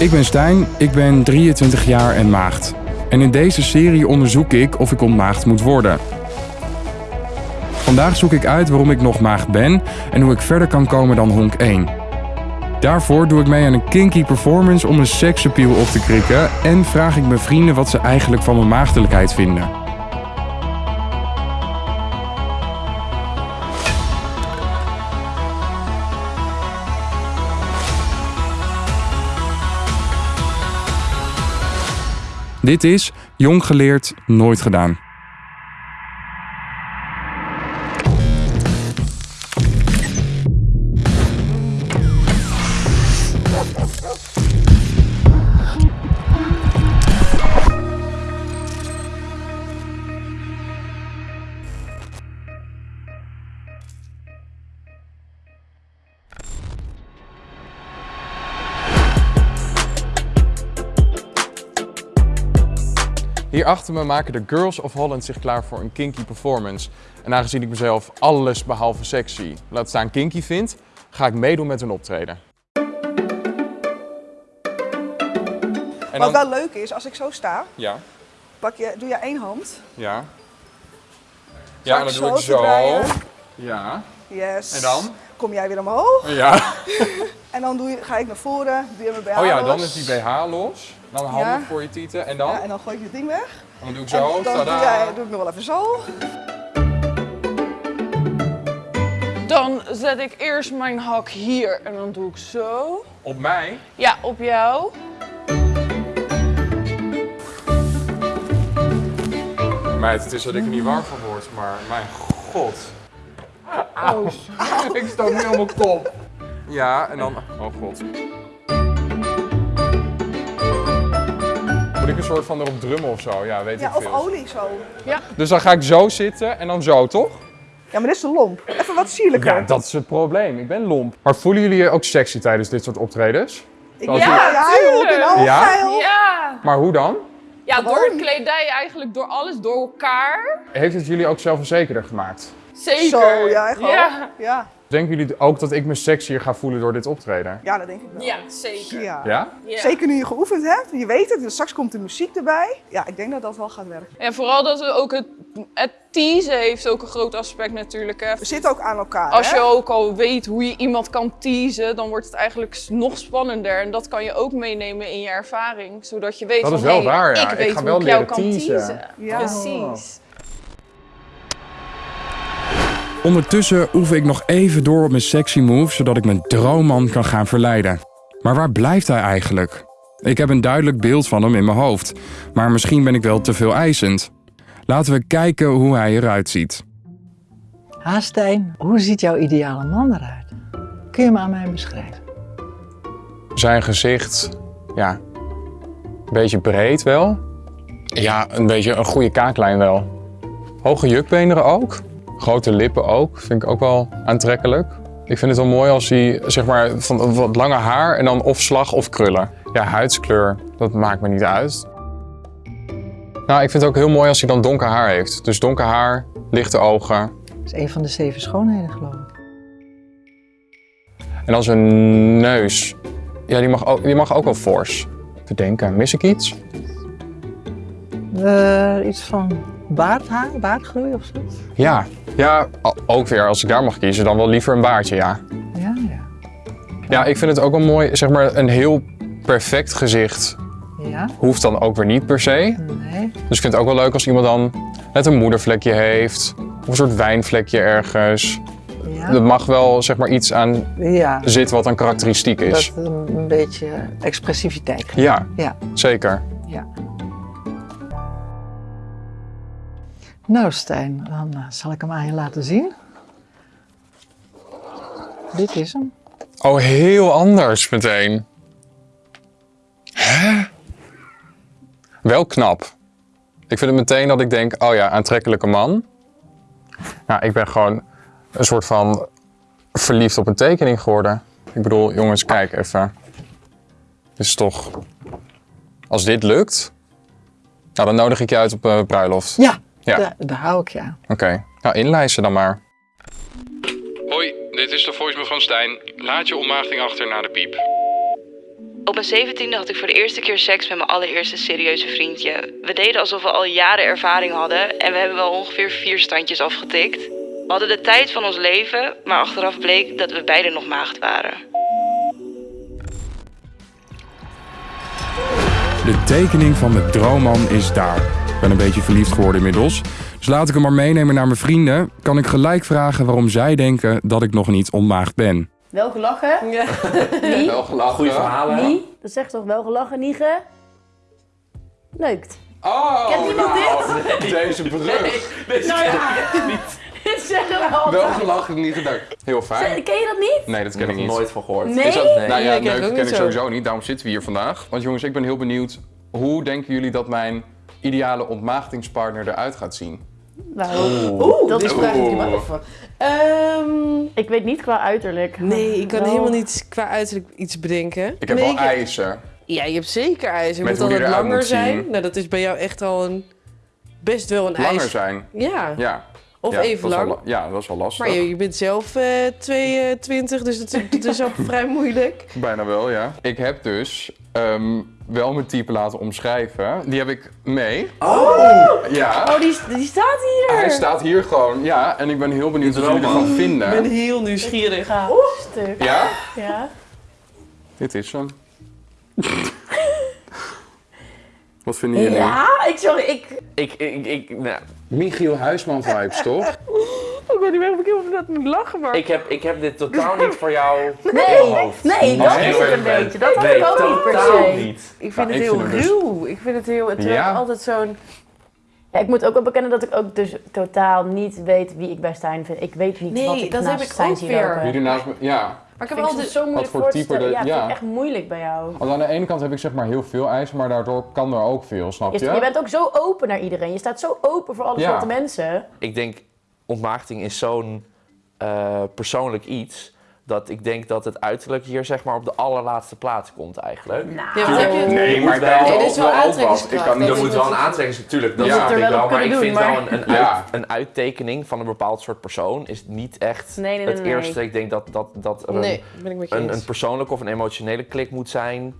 Ik ben Stijn, ik ben 23 jaar en maagd. En in deze serie onderzoek ik of ik ontmaagd moet worden. Vandaag zoek ik uit waarom ik nog maagd ben en hoe ik verder kan komen dan honk 1. Daarvoor doe ik mee aan een kinky performance om een seksappeal op te krikken en vraag ik mijn vrienden wat ze eigenlijk van mijn maagdelijkheid vinden. Dit is Jong geleerd, nooit gedaan. Achter me maken de Girls of Holland zich klaar voor een kinky performance. En aangezien ik mezelf alles behalve sexy, laat staan kinky vind, ga ik meedoen met hun optreden. En Wat wel leuk is, als ik zo sta, Ja, pak je, doe je één hand. ja. Ja, en dan doe ik zo. Ja. Yes. En dan? Kom jij weer omhoog. Ja. En dan doe je, ga ik naar voren, doe je mijn BH Oh ja, los. dan is die BH los. Dan handen Ja. voor je tieten. En dan? Ja, en dan gooi ik het ding weg. En dan doe ik En zo. dan doe, Tadaa. jij, doe ik nog wel even zo. Dan zet ik eerst mijn hak hier en dan doe ik zo. Op mij? Ja, op jou. Meid, het is dat ik er niet warm van word, maar mijn god. Oh, Ik stoot nu op mijn kop. Ja, en dan... Oh god. Ik een soort van erop drummen of zo? Ja, weet Ja, ik of veel. olie zo. Dus dan ga ik zo zitten en dan zo, toch? Ja, maar dit is te lomp. Even wat sierlijker. Ja, dat is het probleem. Ik ben lomp. Maar voelen jullie je ook sexy tijdens dit soort optredens? Ja, ja, Ja? Ja. Maar hoe dan? Ja, door de kledij eigenlijk, door alles, door elkaar. Heeft het jullie ook zelfverzekerder gemaakt? Zeker. Zo, ja, echt wel. Ja, Ja. Denken jullie ook dat ik me sexier ga voelen door dit optreden? ja, dat denk ik wel. ja zeker. Ja. Ja? Ja. Zeker nu je geoefend hebt, je weet het, straks komt de muziek erbij. Ja, ik denk dat dat wel gaat werken. En vooral dat we ook het, het teasen heeft ook een groot aspect natuurlijk. Hè. We zitten ook aan elkaar. Als hè? je ook al weet hoe je iemand kan teasen, dan wordt het eigenlijk nog spannender. En dat kan je ook meenemen in je ervaring, zodat je weet Dat van, is wel hey, waar, ja. ik Ik weet ga hoe wel ik jou kan teasen. teasen. Ja. Precies. Ondertussen oefen ik nog even door op mijn sexy move, zodat ik mijn droomman kan gaan verleiden. Maar waar blijft hij eigenlijk? Ik heb een duidelijk beeld van hem in mijn hoofd, maar misschien ben ik wel te veel eisend. Laten we kijken hoe hij eruit ziet. Haastijn, hoe ziet jouw ideale man eruit? Kun je hem aan mij beschrijven? Zijn gezicht, ja, een beetje breed wel. Ja, een beetje een goede kaaklijn wel. Hoge jukbeenderen ook. Grote lippen ook, vind ik ook wel aantrekkelijk. Ik vind het wel mooi als hij, zeg maar, van wat lange haar en dan of slag of krullen. Ja, huidskleur, dat maakt me niet uit. Nou, ik vind het ook heel mooi als hij dan donker haar heeft. Dus donker haar, lichte ogen. Dat is een van de zeven schoonheden, geloof ik. En dan zijn neus. Ja, die mag ook, die mag ook wel fors. Te denken, mis ik iets? Eh, iets van baardhaar, baardgroei of zo? Ja, ja, ook weer als ik daar mag kiezen, dan wel liever een baardje, ja. Ja, ja. Ja, ik vind het ook wel mooi, zeg maar, een heel perfect gezicht Ja? hoeft dan ook weer niet per se. Nee? Dus ik vind het ook wel leuk als iemand dan net een moedervlekje heeft, of een soort wijnvlekje ergens. Ja? Er mag wel, zeg maar, iets aan Ja, zitten wat dan karakteristiek is. dat een, een beetje expressiviteit. Ja, Ja, zeker. ja. Nou, Stijn, dan eh, zal ik hem aan je laten zien. Dit is hem. Oh, heel anders meteen. Hè? Wel knap. Ik vind het meteen dat ik denk, oh ja, aantrekkelijke man. Nou, ik ben gewoon een soort van verliefd op een tekening geworden. Ik bedoel, jongens, kijk even. Dit is toch... Als dit lukt, nou, dan nodig ik je uit op een bruiloft. Ja, Ja. Daar, daar hou ik je aan. Oké, nou inlijsten dan maar. Hoi, dit is de voicemail van Stijn. Laat je ontmaagding achter na de piep. Op mijn zeventiende had ik voor de eerste keer seks met mijn allereerste serieuze vriendje. We deden alsof we al jaren ervaring hadden en we hebben wel ongeveer vier standjes afgetikt. We hadden de tijd van ons leven, maar achteraf bleek dat we beiden nog maagd waren. De tekening van de droomman is daar. Ik ben een beetje verliefd geworden inmiddels. Dus laat ik hem maar meenemen naar mijn vrienden. Kan ik gelijk vragen waarom zij denken dat ik nog niet ontmaagd ben. Wel gelachen? Ja. Nie? Wel gelachen. Goeie verhalen. Nie? Dat zegt toch wel gelachen, Niege? Neukt. Oh, Kent iemand nou, Deze brug. Nou ja, dit zeggen we Wel altijd. gelachen, niet gedacht. Heel fijn. Ken je dat niet? Nee, dat Ik ken heb ik er niet. nooit van gehoord. Nee? Is dat, Nee. nou ja, Nee, ik ken leuk niet ik sowieso niet. Daarom zitten we hier vandaag. Want jongens, ik ben heel benieuwd. Hoe denken jullie dat mijn ideale ontmaagdingspartner eruit gaat zien? Nou, Oeh, dat is vraag ik maar even. Ehm, ik weet niet qua uiterlijk. nee, ik kan Wel- helemaal niet qua uiterlijk iets bedenken. Ik heb nee, wel ik- eisen. Ja, je hebt zeker ijs. Je Met moet altijd langer moet zijn. zien. Nou, dat is bij jou echt al een... Best wel een Langer ijs. zijn. Ja, Ja. of Ja, even lang. la- ja, dat is wel lastig. Maar je, je bent zelf eh 22, dus dat, dat is al vrij moeilijk. Bijna wel, ja. Ik heb dus ehm, wel mijn type laten omschrijven. Die heb ik mee. Oh! Ja. Oh, die, die staat hier. Hij staat hier gewoon, ja. En ik ben heel benieuwd wat jullie ervan Ik ben vinden. heel nieuwsgierig. Ga stuk. Ja? Ja. Dit is hem. Wat vinden jullie? Ja, ik, sorry, ik... Ik, ik, ik, nou, Michiel Huisman vibes, toch? Ik weet niet meer of ik heel dat moet lachen, maar... ik, heb, ik heb dit totaal niet voor jou in Nee, mijn hoofd. nee, dat ik is het een beetje. Dat had nee, ik ook niet per se. niet. Ik vind het ik heel vind dus- ruw. Ik vind het heel... Het Ja? altijd zo'n... Ja, ik moet ook wel bekennen dat ik ook dus totaal niet weet wie ik bij Stijn vind. Ik weet niet Nee, wat ik dat naast heb ik Stijn ook weer. naast me, ja. Maar ik heb altijd... zo moeilijk voor type stellen. dat- Ja, vind ja. ik echt moeilijk bij jou. Want aan de ene kant heb ik zeg maar heel veel eisen, maar daardoor kan er ook veel, snap Je, je? je bent ook zo open naar iedereen. Je staat zo open voor alle Ja. soorten mensen. Ik denk, ontmaagding is zo'n eh, persoonlijk iets... dat ik denk dat het uiterlijk hier zeg maar op de allerlaatste plaats komt eigenlijk. Ja, het- Nee, moet maar ik wel- Nee, dit is wel. Ik aantrekkingskracht. kan niet Dat Er is moet wel een natuurlijk- aantrekking, natuurlijk. Dat Ja. ik wel Maar ik vind doen, wel maar- een, een, Ja. uit- een uittekening van een bepaald soort persoon is niet echt Nee, nee, nee, het nee. eerste. Ik denk dat, dat, dat er een, Nee, ben ik met je een, persoonlijke of een emotionele klik moet zijn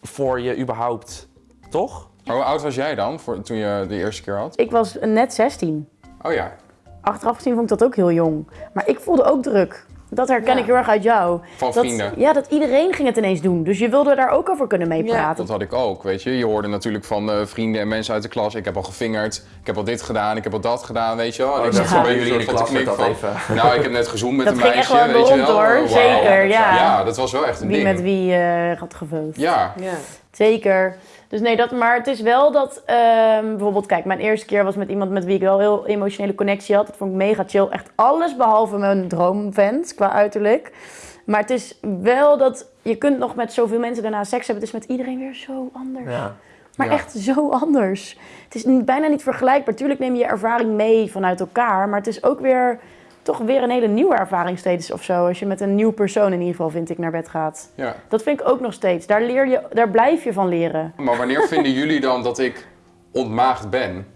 voor je überhaupt. Toch? Maar hoe oud was jij dan voor, toen je de eerste keer had? Ik was net 16. Oh ja. Achteraf gezien vond ik dat ook heel jong. Maar ik voelde ook druk. Dat herken Ja. ik heel erg uit jou. Van Dat, vrienden. ja, dat iedereen ging het ineens doen. Dus je wilde daar ook over kunnen meepraten. Dat had ik ook, weet je. Je hoorde natuurlijk van eh, vrienden en mensen uit de klas. Ik heb al gevingerd, ik heb al dit gedaan, ik heb al dat gedaan, weet je wel. En ik Oh, zat dat zo'n bij jullie in de klas van... Nou, ik heb net gezoend met Dat een ging meisje, echt wel weet je wel. hoor. Zeker, ja. Ja, dat was wel echt een Wie ding. met wie eh had geveusd. Ja. Ja. Zeker. Dus nee, dat, maar het is wel dat, ehm, bijvoorbeeld, kijk, mijn eerste keer was met iemand met wie ik wel heel emotionele connectie had. Dat vond ik mega chill. Echt alles behalve mijn droomvent qua uiterlijk. Maar het is wel dat je kunt nog met zoveel mensen daarna seks hebben. Het is met iedereen weer zo anders. Ja. Maar Ja. echt zo anders. Het is bijna niet vergelijkbaar. Tuurlijk neem je je ervaring mee vanuit elkaar. Maar het is ook weer toch weer een hele nieuwe ervaring steeds of zo. Als je met een nieuw persoon in ieder geval, vind ik, naar bed gaat. ja. Dat vind ik ook nog steeds. Daar, leer je, daar blijf je van leren. Maar wanneer vinden jullie dan dat ik ontmaagd ben?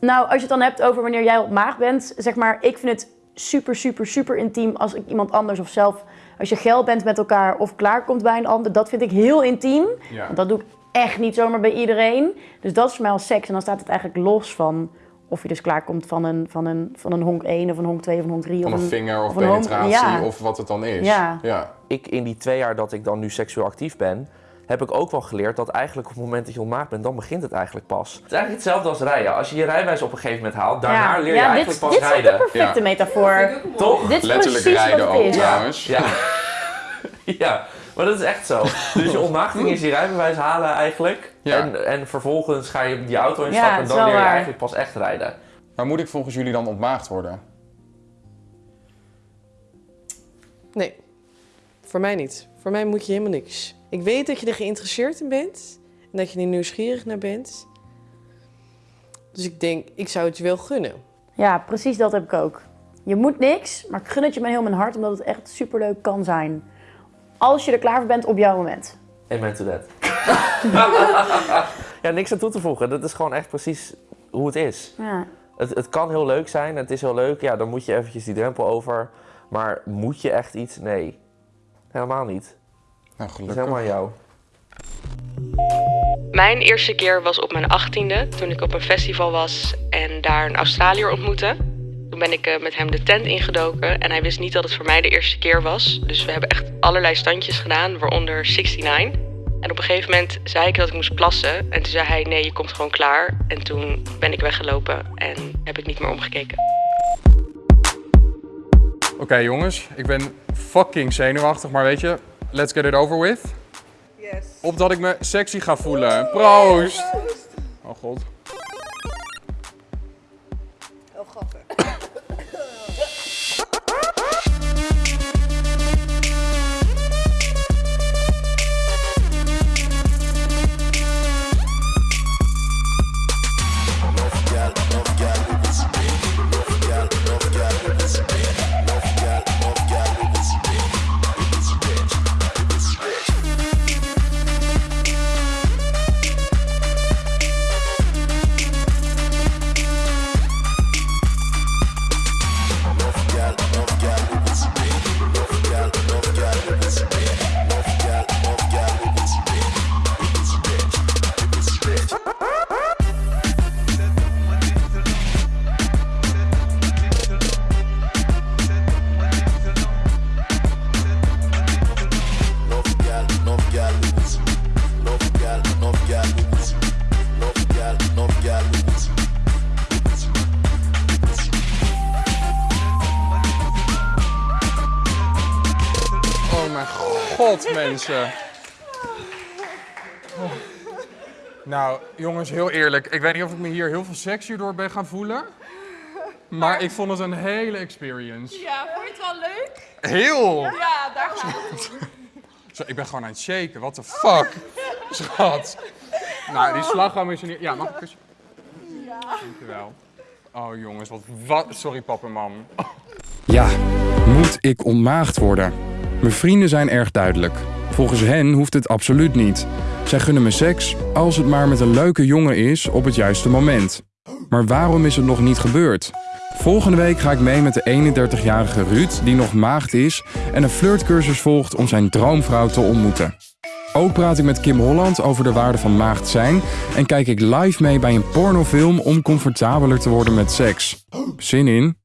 Nou, als je het dan hebt over wanneer jij op maag bent, zeg maar, ik vind het super, super, super intiem als ik iemand anders of zelf, als je geil bent met elkaar of klaarkomt bij een ander, dat vind ik heel intiem. Ja. Want dat doe ik echt niet zomaar bij iedereen. Dus dat is voor mij al seks. En dan staat het eigenlijk los van of je dus klaarkomt van een, van een, van een honk 1 of een honk 2 of een honk 3. Van of een vinger of een penetratie ja. of wat het dan is. Ja. ja. Ik in die twee jaar dat ik dan nu seksueel actief ben, heb ik ook wel geleerd dat eigenlijk op het moment dat je ontmaagd bent, dan begint het eigenlijk pas. Het is eigenlijk hetzelfde als rijden. Als je je rijbewijs op een gegeven moment haalt, daarna leer je ja, eigenlijk dit, pas dit is rijden. de perfecte Ja. metafoor. Toch? Dit is Letterlijk precies rijden ook is. trouwens. Ja. ja, maar dat is echt zo. Dus je ontmaagding is je rijbewijs halen eigenlijk. Ja. En, en vervolgens ga je die auto instappen en dan leer je waar. eigenlijk pas echt rijden. Maar moet ik volgens jullie dan ontmaagd worden? Nee, voor mij niet. Voor mij moet je helemaal niks. Ik weet dat je er geïnteresseerd in bent en dat je er nieuwsgierig naar bent. Dus ik denk, ik zou het je wel gunnen. Ja, precies dat heb ik ook. Je moet niks, maar ik gun het je met heel mijn hart, omdat het echt superleuk kan zijn. Als je er klaar voor bent op jouw moment. Amen to that. ja, niks aan toe te voegen. Dat is gewoon echt precies hoe het is. Ja. Het, het kan heel leuk zijn, het is heel leuk. Ja, dan moet je eventjes die drempel over. Maar moet je echt iets? Nee, helemaal niet. Nou, Dat is gelukkig. helemaal aan jou. Mijn eerste keer was op mijn achttiende, toen ik op een festival was en daar een Australiër ontmoette. Toen ben ik eh, met hem de tent ingedoken en hij wist niet dat het voor mij de eerste keer was. Dus we hebben echt allerlei standjes gedaan, waaronder 69. En op een gegeven moment zei ik dat ik moest plassen. En toen zei hij, nee, je komt gewoon klaar. En toen ben ik weggelopen en heb ik niet meer omgekeken. Oké jongens, ik ben fucking zenuwachtig, maar weet je, let's get it over with. Yes. Opdat ik me sexy ga voelen. Proost! Oh god. God, mensen. Oh. Nou, jongens, heel eerlijk. Ik weet niet of ik me hier heel veel sexier door ben gaan voelen. Maar ik vond het een hele experience. Ja, vond je het wel leuk? Heel! Ja, daar gaat het. Zo, ik ben gewoon aan het shaken. What the fuck? Schat. Nou, die slagroom is er niet... Ja, mag ik een kusje? Ja. Dankjewel. Oh jongens, wat... wat... Sorry papa en mam. Ja, moet ik ontmaagd worden? Mijn vrienden zijn erg duidelijk. Volgens hen hoeft het absoluut niet. Zij gunnen me seks als het maar met een leuke jongen is op het juiste moment. Maar waarom is het nog niet gebeurd? Volgende week ga ik mee met de 31-jarige Ruud, die nog maagd is en een flirtcursus volgt om zijn droomvrouw te ontmoeten. Ook praat ik met Kim Holland over de waarde van maagd zijn en kijk ik live mee bij een pornofilm om comfortabeler te worden met seks. Zin in?